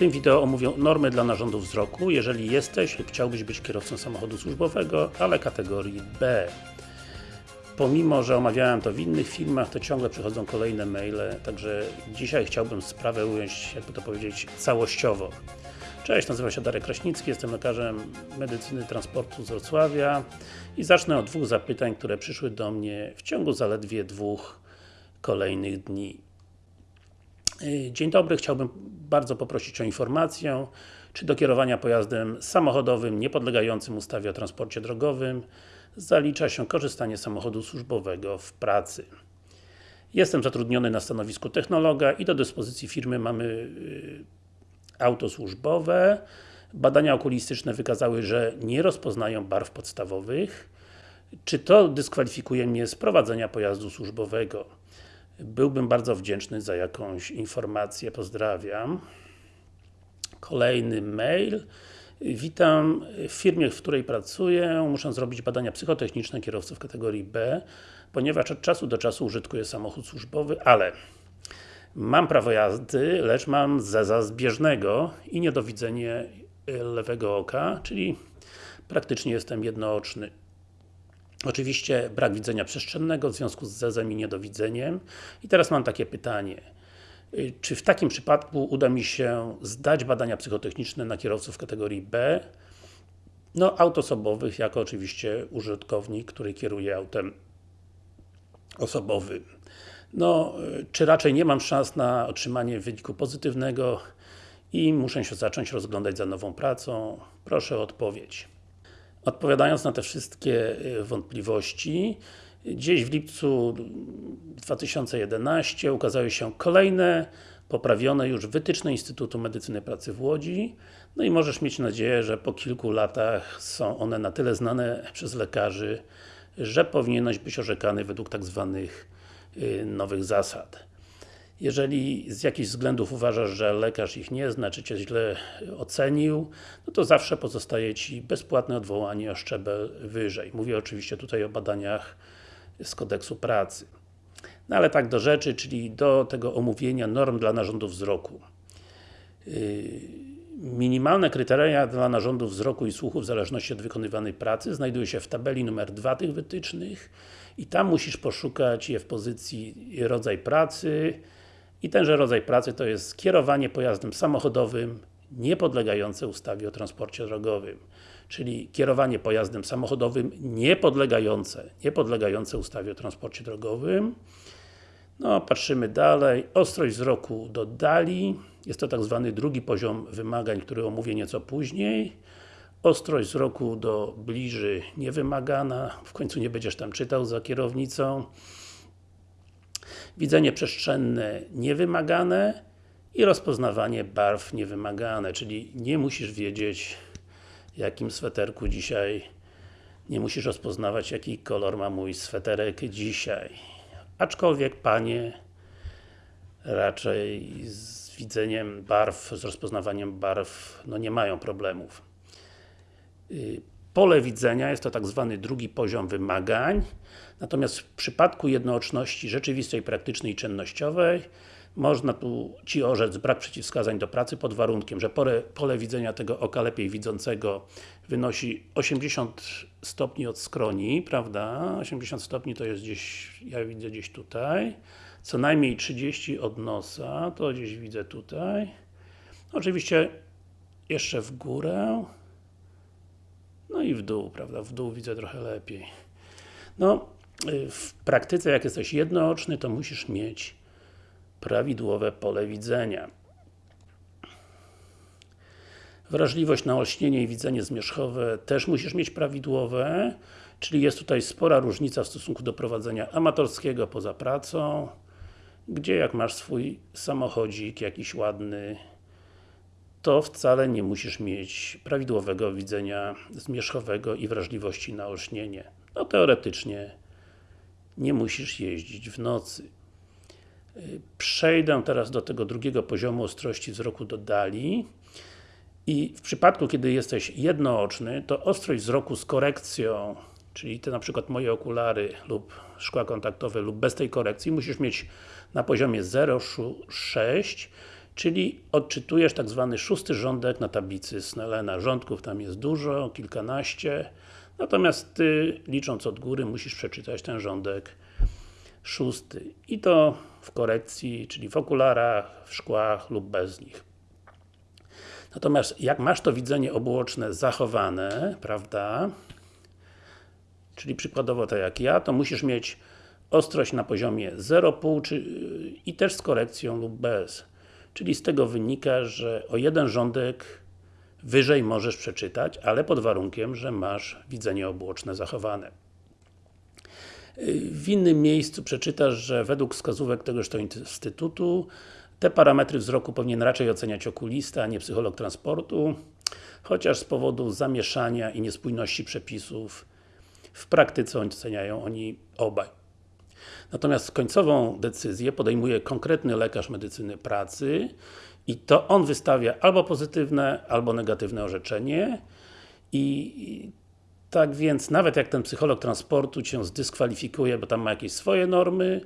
tym wideo omówię normy dla narządów wzroku, jeżeli jesteś lub chciałbyś być kierowcą samochodu służbowego, ale kategorii B. Pomimo, że omawiałem to w innych filmach, to ciągle przychodzą kolejne maile, także dzisiaj chciałbym sprawę ująć, jakby to powiedzieć, całościowo. Cześć, nazywam się Darek Kraśnicki, jestem lekarzem medycyny transportu z Wrocławia i zacznę od dwóch zapytań, które przyszły do mnie w ciągu zaledwie dwóch kolejnych dni. Dzień dobry, chciałbym bardzo poprosić o informację, czy do kierowania pojazdem samochodowym niepodlegającym ustawie o transporcie drogowym zalicza się korzystanie z samochodu służbowego w pracy. Jestem zatrudniony na stanowisku technologa i do dyspozycji firmy mamy y, auto służbowe. Badania okulistyczne wykazały, że nie rozpoznają barw podstawowych. Czy to dyskwalifikuje mnie z prowadzenia pojazdu służbowego? Byłbym bardzo wdzięczny za jakąś informację. Pozdrawiam. Kolejny mail. Witam w firmie, w której pracuję. Muszę zrobić badania psychotechniczne kierowców kategorii B, ponieważ od czasu do czasu użytkuję samochód służbowy, ale mam prawo jazdy, lecz mam zeza zbieżnego i niedowidzenie lewego oka, czyli praktycznie jestem jednooczny. Oczywiście brak widzenia przestrzennego w związku z zezem i niedowidzeniem. I teraz mam takie pytanie. Y, czy w takim przypadku uda mi się zdać badania psychotechniczne na kierowców kategorii B? No, aut osobowych, jako oczywiście użytkownik, który kieruje autem osobowym. No, y, czy raczej nie mam szans na otrzymanie wyniku pozytywnego i muszę się zacząć rozglądać za nową pracą? Proszę o odpowiedź. Odpowiadając na te wszystkie y, wątpliwości, gdzieś w lipcu 2011 ukazały się kolejne, poprawione już wytyczne Instytutu Medycyny Pracy w Łodzi. No i możesz mieć nadzieję, że po kilku latach są one na tyle znane przez lekarzy, że powinieneś być orzekany według tak zwanych y, nowych zasad. Jeżeli z jakichś względów uważasz, że lekarz ich nie zna, czy Cię źle ocenił, no to zawsze pozostaje Ci bezpłatne odwołanie o szczebel wyżej. Mówię oczywiście tutaj o badaniach z kodeksu pracy. No ale tak do rzeczy, czyli do tego omówienia norm dla narządów wzroku. Yy, minimalne kryteria dla narządów wzroku i słuchu w zależności od wykonywanej pracy znajdują się w tabeli numer 2 tych wytycznych i tam musisz poszukać je w pozycji rodzaj pracy i tenże rodzaj pracy to jest kierowanie pojazdem samochodowym niepodlegające ustawie o transporcie drogowym czyli kierowanie pojazdem samochodowym niepodlegające, niepodlegające ustawie o transporcie drogowym. No, patrzymy dalej. Ostrość wzroku do dali. Jest to tak zwany drugi poziom wymagań, który omówię nieco później. Ostrość wzroku do bliży niewymagana. W końcu nie będziesz tam czytał za kierownicą. Widzenie przestrzenne niewymagane i rozpoznawanie barw niewymagane, czyli nie musisz wiedzieć jakim sweterku dzisiaj nie musisz rozpoznawać jaki kolor ma mój sweterek dzisiaj. Aczkolwiek Panie raczej z widzeniem barw, z rozpoznawaniem barw, no nie mają problemów. Pole widzenia jest to tak zwany drugi poziom wymagań, natomiast w przypadku jednooczności rzeczywistej, praktycznej i czynnościowej można tu Ci orzec brak przeciwwskazań do pracy pod warunkiem, że pole, pole widzenia tego oka lepiej widzącego wynosi 80 stopni od skroni, prawda? 80 stopni to jest gdzieś, ja widzę gdzieś tutaj. Co najmniej 30 od nosa, to gdzieś widzę tutaj. Oczywiście jeszcze w górę. No i w dół, prawda? W dół widzę trochę lepiej. No, y, w praktyce jak jesteś jednooczny, to musisz mieć prawidłowe pole widzenia. Wrażliwość na olśnienie i widzenie zmierzchowe też musisz mieć prawidłowe, czyli jest tutaj spora różnica w stosunku do prowadzenia amatorskiego poza pracą, gdzie jak masz swój samochodzik jakiś ładny, to wcale nie musisz mieć prawidłowego widzenia zmierzchowego i wrażliwości na olśnienie. No teoretycznie nie musisz jeździć w nocy. Przejdę teraz do tego drugiego poziomu ostrości wzroku do dali i w przypadku, kiedy jesteś jednooczny, to ostrość wzroku z korekcją, czyli te na przykład moje okulary lub szkła kontaktowe lub bez tej korekcji, musisz mieć na poziomie 0,6 Czyli odczytujesz tak zwany szósty rządek na tablicy Snellena. Rządków tam jest dużo, kilkanaście, natomiast Ty, licząc od góry, musisz przeczytać ten rządek szósty. I to w korekcji, czyli w okularach, w szkłach lub bez nich. Natomiast jak masz to widzenie obuoczne zachowane, prawda, czyli przykładowo tak jak ja, to musisz mieć ostrość na poziomie 0,5 czy, i też z korekcją lub bez. Czyli z tego wynika, że o jeden rządek wyżej możesz przeczytać, ale pod warunkiem, że masz widzenie obuoczne zachowane. W innym miejscu przeczytasz, że według wskazówek tegoż to instytutu te parametry wzroku powinien raczej oceniać okulista, a nie psycholog transportu, chociaż z powodu zamieszania i niespójności przepisów w praktyce oceniają oni obaj. Natomiast końcową decyzję podejmuje konkretny lekarz medycyny pracy i to on wystawia albo pozytywne, albo negatywne orzeczenie i tak więc, nawet jak ten psycholog transportu Cię zdyskwalifikuje, bo tam ma jakieś swoje normy,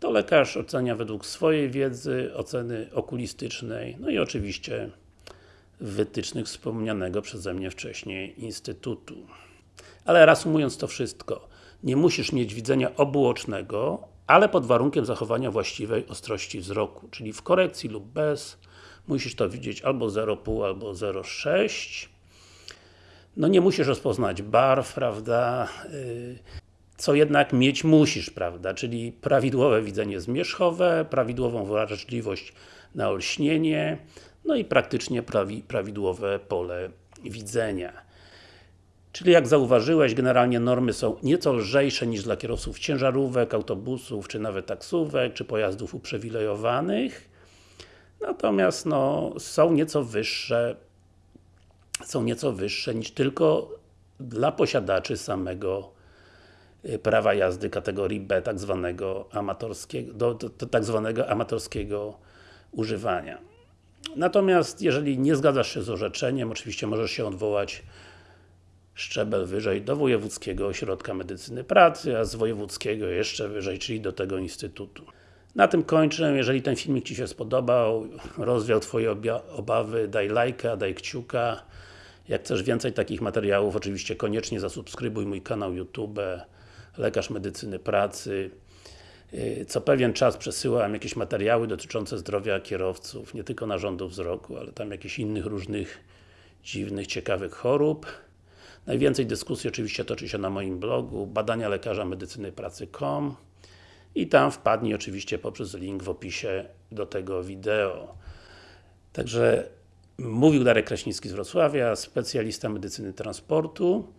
to lekarz ocenia według swojej wiedzy, oceny okulistycznej, no i oczywiście wytycznych wspomnianego przeze mnie wcześniej Instytutu. Ale reasumując to wszystko, nie musisz mieć widzenia obuocznego, ale pod warunkiem zachowania właściwej ostrości wzroku, czyli w korekcji lub bez, musisz to widzieć albo 0,5, albo 0,6 no nie musisz rozpoznać barw, prawda, y, co jednak mieć musisz, prawda, czyli prawidłowe widzenie zmierzchowe, prawidłową wrażliwość na olśnienie, no i praktycznie prawi, prawidłowe pole widzenia. Czyli jak zauważyłeś, generalnie normy są nieco lżejsze niż dla kierowców ciężarówek, autobusów, czy nawet taksówek, czy pojazdów uprzywilejowanych. Natomiast no, są nieco wyższe są nieco wyższe niż tylko dla posiadaczy samego y, prawa jazdy kategorii B, tak zwanego amatorskiego, do, do, do tak zwanego amatorskiego używania. Natomiast jeżeli nie zgadzasz się z orzeczeniem, oczywiście możesz się odwołać szczebel wyżej do Wojewódzkiego Ośrodka Medycyny Pracy, a z Wojewódzkiego jeszcze wyżej, czyli do tego Instytutu. Na tym kończę. Jeżeli ten filmik Ci się spodobał, rozwiał Twoje obawy, daj lajka, daj kciuka. Jak chcesz więcej takich materiałów, oczywiście koniecznie zasubskrybuj mój kanał YouTube Lekarz Medycyny Pracy. Y, co pewien czas przesyłam jakieś materiały dotyczące zdrowia kierowców, nie tylko narządów wzroku, ale tam jakichś innych różnych dziwnych, ciekawych chorób. Najwięcej dyskusji oczywiście toczy się na moim blogu badania lekarza medycyny pracy.com i tam wpadnij oczywiście poprzez link w opisie do tego wideo. Także Mówił Darek Kraśnicki z Wrocławia, specjalista medycyny transportu.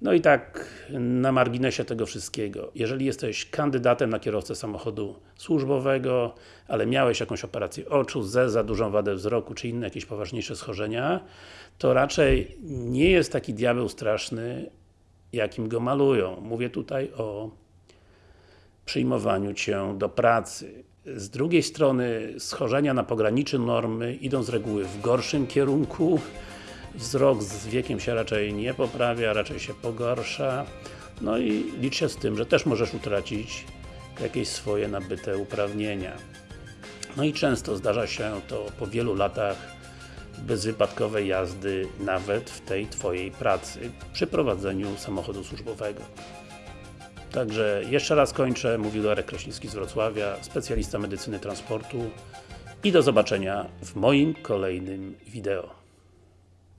No i tak, na marginesie tego wszystkiego. Jeżeli jesteś kandydatem na kierowcę samochodu służbowego, ale miałeś jakąś operację oczu, ze za dużą wadę wzroku, czy inne jakieś poważniejsze schorzenia, to raczej nie jest taki diabeł straszny, jakim go malują. Mówię tutaj o przyjmowaniu Cię do pracy. Z drugiej strony schorzenia na pograniczu normy idą z reguły w gorszym kierunku. Wzrok z wiekiem się raczej nie poprawia, raczej się pogarsza. No i licz się z tym, że też możesz utracić jakieś swoje nabyte uprawnienia. No i często zdarza się to po wielu latach bezwypadkowej jazdy, nawet w tej Twojej pracy, przy prowadzeniu samochodu służbowego. Także jeszcze raz kończę, mówił Darek Kraśnicki z Wrocławia, specjalista medycyny transportu i do zobaczenia w moim kolejnym wideo.